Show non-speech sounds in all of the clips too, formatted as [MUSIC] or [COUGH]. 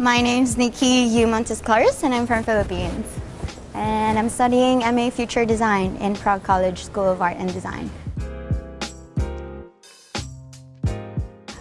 My name is Nikki U. Montes Claris and I'm from Philippines. And I'm studying MA Future Design in Prague College School of Art and Design.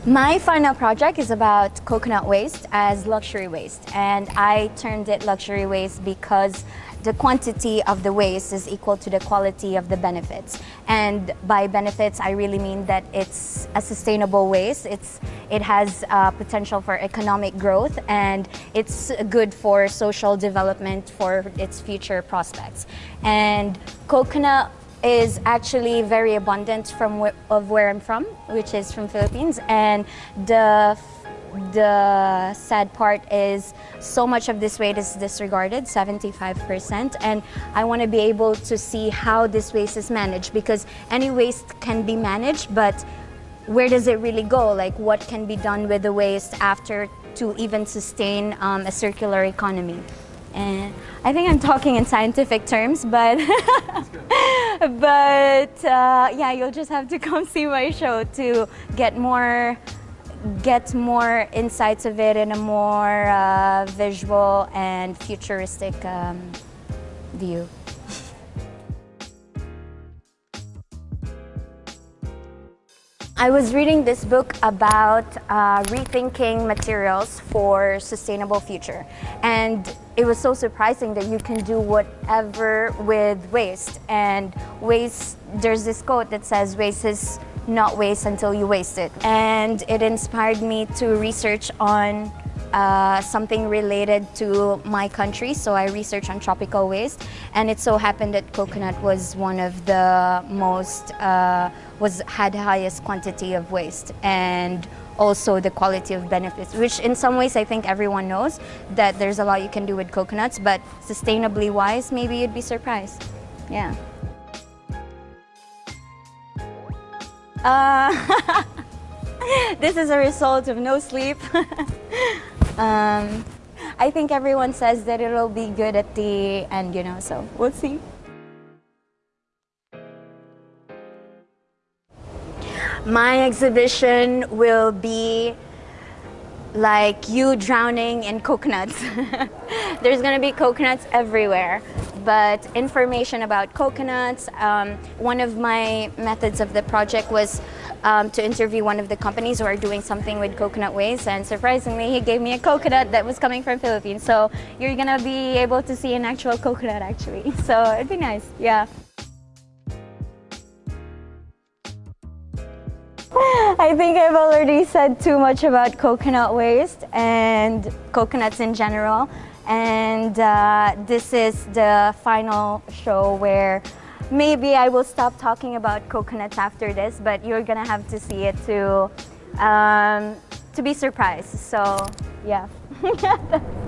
My final project is about coconut waste as luxury waste and I turned it luxury waste because the quantity of the waste is equal to the quality of the benefits. And by benefits, I really mean that it's a sustainable waste. It's, it has uh, potential for economic growth and it's good for social development for its future prospects. And coconut is actually very abundant from of where I'm from, which is from Philippines. And the the sad part is so much of this waste is disregarded, 75%, and I want to be able to see how this waste is managed because any waste can be managed, but where does it really go? Like what can be done with the waste after to even sustain um, a circular economy? And I think I'm talking in scientific terms, but [LAUGHS] [LAUGHS] but uh, yeah, you'll just have to [LAUGHS] come see my show to get more get more insights of it in a more uh, visual and futuristic um, view. I was reading this book about uh, rethinking materials for sustainable future and it was so surprising that you can do whatever with waste. And waste there's this quote that says waste is not waste until you waste it. And it inspired me to research on uh, something related to my country. So I researched on tropical waste and it so happened that coconut was one of the most, uh, was had highest quantity of waste and also the quality of benefits, which in some ways I think everyone knows that there's a lot you can do with coconuts, but sustainably wise, maybe you'd be surprised. Yeah. Uh, [LAUGHS] this is a result of no sleep. [LAUGHS] Um, I think everyone says that it'll be good at the end, you know, so we'll see. My exhibition will be like you drowning in coconuts. [LAUGHS] There's gonna be coconuts everywhere but information about coconuts. Um, one of my methods of the project was um, to interview one of the companies who are doing something with coconut waste and surprisingly he gave me a coconut that was coming from Philippines. So you're gonna be able to see an actual coconut actually. [LAUGHS] So it'd be nice, yeah. [LAUGHS] I think I've already said too much about coconut waste and coconuts in general and uh, this is the final show where maybe I will stop talking about coconuts after this, but you're gonna have to see it to, um, to be surprised. So, yeah. [LAUGHS]